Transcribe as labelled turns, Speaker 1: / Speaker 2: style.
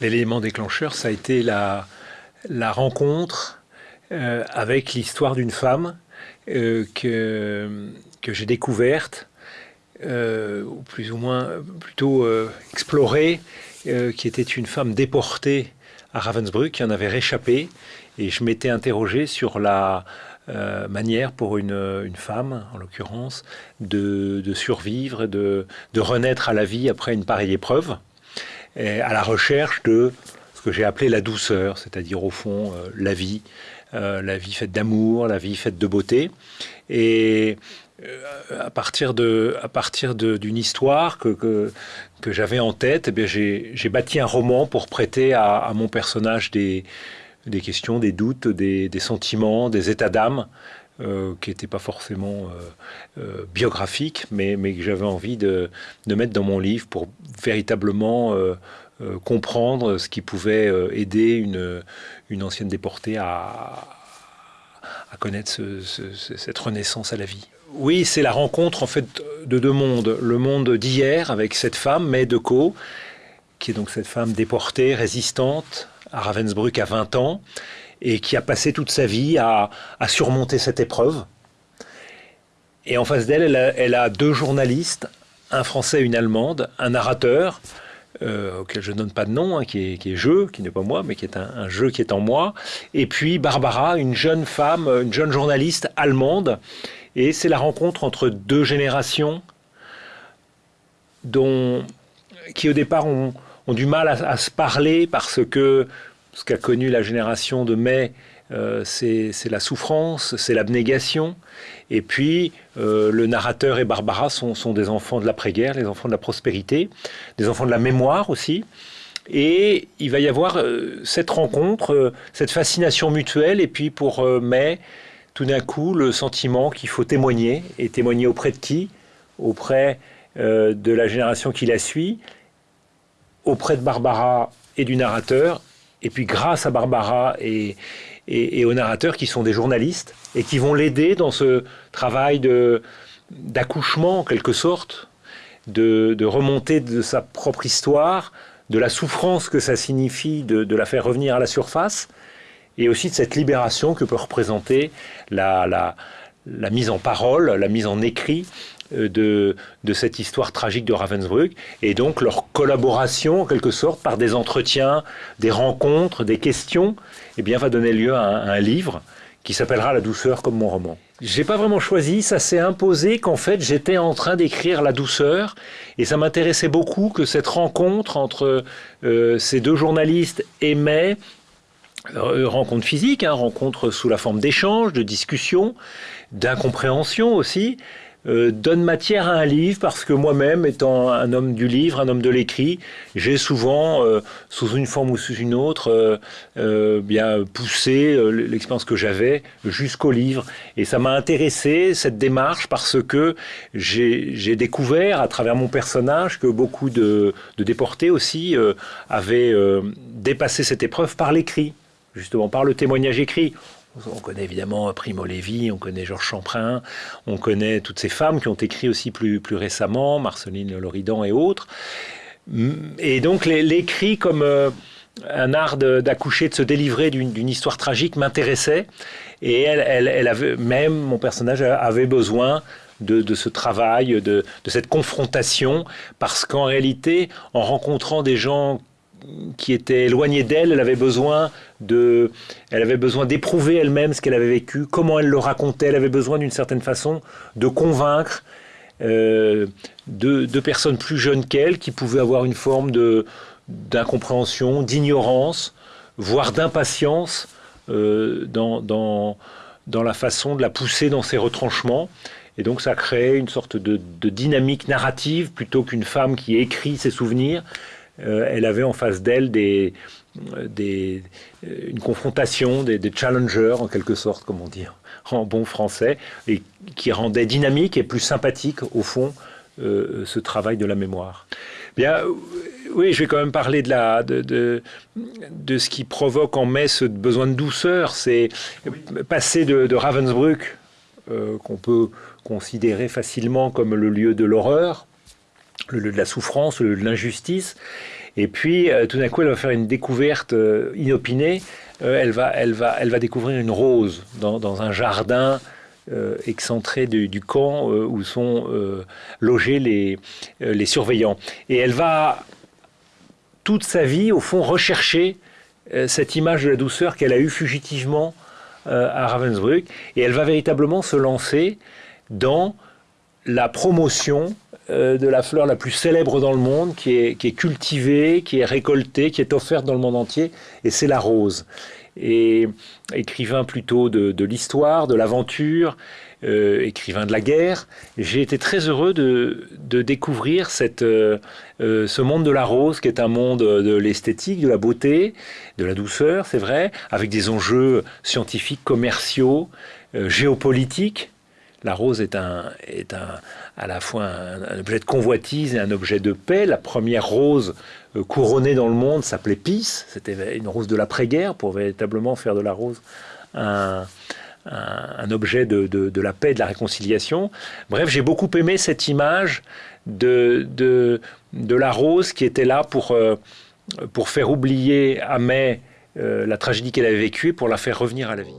Speaker 1: L'élément déclencheur, ça a été la, rencontre euh, avec l'histoire d'une femme euh, que, que j'ai découverte, euh, ou plus ou moins plutôt explorée, qui était une femme déportée à Ravensbrück, qui en avait réchappé. Et je m'étais interrogé sur la manière pour une, femme, en l'occurrence, de, survivre, de renaître à la vie après une pareille épreuve à la recherche de ce que j'ai appelé la douceur, c'est-à-dire au fond euh, la vie, euh, la vie faite d'amour, la vie faite de beauté. Et euh, à partir de, à partir d'une histoire que, que, j'avais en tête, eh j'ai bâti un roman pour prêter à, à mon personnage des, des questions, des doutes, des, des sentiments, des états d'âme. Euh, qui n'étaient pas forcément euh, euh, biographiques, mais, que j'avais envie de, mettre dans mon livre pour véritablement comprendre ce qui pouvait aider une, ancienne déportée à, connaître cette renaissance à la vie. Oui, c'est la rencontre en fait de deux mondes. Le monde d'hier avec cette femme, May Co, qui est donc cette femme déportée, résistante à Ravensbrück à 20 ans, et qui a passé toute sa vie à, surmonter cette épreuve. Et en face d'elle, elle, a deux journalistes, un français une allemande, un narrateur, euh, auquel je ne donne pas de nom, hein, qui, est, qui jeu, qui n'est pas moi, mais qui est un, jeu qui est en moi. Et puis Barbara, une jeune femme, une jeune journaliste allemande. Et c'est la rencontre entre deux générations dont, qui au départ ont, du mal à, se parler parce que ce qu'a connu la génération de mai, euh, c'est la souffrance, c'est l'abnégation. Et puis, euh, le narrateur et Barbara sont, des enfants de l'après-guerre, les enfants de la prospérité, des enfants de la mémoire aussi. Et il va y avoir euh, cette rencontre, cette fascination mutuelle, et puis pour Mai, tout d'un coup, le sentiment qu'il faut témoigner, et témoigner auprès de qui? Auprès de la génération qui la suit, auprès de Barbara et du narrateur, et puis grâce à Barbara et, et, aux narrateurs qui sont des journalistes et qui vont l'aider dans ce travail d'accouchement en quelque sorte, de, de, remonter de sa propre histoire, de la souffrance que ça signifie de, de, la faire revenir à la surface, et aussi de cette libération que peut représenter la, la, mise en parole, la mise en écrit de, de, cette histoire tragique de Ravensbrück, et donc leur collaboration, en quelque sorte, par des entretiens, des rencontres, des questions, eh bien, va donner lieu à un, livre qui s'appellera La douceur comme mon roman. J'ai pas vraiment choisi, ça s'est imposé qu'en fait j'étais en train d'écrire La douceur et ça m'intéressait beaucoup que cette rencontre entre euh, ces deux journalistes aimait euh, rencontre physique, hein, rencontre sous la forme d'échanges, de discussions, d'incompréhension aussi, euh, donne matière à un livre parce que moi-même, étant un homme du livre, un homme de l'écrit, j'ai souvent, euh, sous une forme ou sous une autre, euh, bien poussé l'expérience que j'avais jusqu'au livre. Et ça m'a intéressé, cette démarche, parce que j'ai découvert à travers mon personnage que beaucoup de, de déportés aussi avaient dépassé cette épreuve par l'écrit justement par le témoignage écrit. On connaît évidemment Primo Levi, on connaît Georges Champrin, on connaît toutes ces femmes qui ont écrit aussi plus, plus récemment, Marceline Loridan et autres. Et donc l'écrit comme euh, un art d'accoucher, de, se délivrer d'une histoire tragique m'intéressait. Et elle, elle, avait, même mon personnage avait besoin de, de, ce travail, de, de, cette confrontation, parce qu'en réalité, en rencontrant des gens qui était éloignée d'elle, elle avait besoin de, elle avait besoin d'éprouver elle-même ce qu'elle avait vécu, comment elle le racontait, elle avait besoin d'une certaine façon de convaincre euh, de, personnes plus jeunes qu'elle qui pouvaient avoir une forme de d'incompréhension, d'ignorance, voire d'impatience euh, dans, dans, dans la façon de la pousser dans ses retranchements. Et donc ça crée une sorte de, de dynamique narrative plutôt qu'une femme qui écrit ses souvenirs. Euh, elle avait en face d'elle des, des, une confrontation, des, challengers en quelque sorte, comme on dit en bon français, et qui rendait dynamique et plus sympathique au fond euh, ce travail de la mémoire. Bien, oui, je vais quand même parler de, ce qui provoque en mai ce besoin de douceur. C'est passer de, Ravensbrück, euh, qu'on peut considérer facilement comme le lieu de l'horreur, le lieu de la souffrance, le lieu de l'injustice, Et puis, tout d'un coup, elle va faire une découverte inopinée. elle, va, elle, va, elle va découvrir une rose dans, dans un jardin excentré du, du camp où sont logés les, les surveillants. Et elle va toute sa vie, au fond, rechercher cette image de la douceur qu'elle a eue fugitivement à Ravensbrück. Et elle va véritablement se lancer dans la promotion euh, de la fleur la plus célèbre dans le monde, qui est, qui est, cultivée, qui est récoltée, qui est offerte dans le monde entier, et c'est la rose. Et écrivain plutôt de, l'histoire, de l'aventure, euh, écrivain de la guerre, j'ai été très heureux de, découvrir cette, euh, ce monde de la rose, qui est un monde de l'esthétique, de la beauté, de la douceur, c'est vrai, avec des enjeux scientifiques, commerciaux, géopolitiques la rose est, un, est un, à la fois un, objet de convoitise et un objet de paix. La première rose euh, couronnée dans le monde s'appelait Peace. C'était une rose de l'après-guerre pour véritablement faire de la rose un, objet de, la paix, de la réconciliation. Bref, j'ai beaucoup aimé cette image de, de, la rose qui était là pour, euh, pour faire oublier à May euh, la tragédie qu'elle avait vécue et pour la faire revenir à la vie.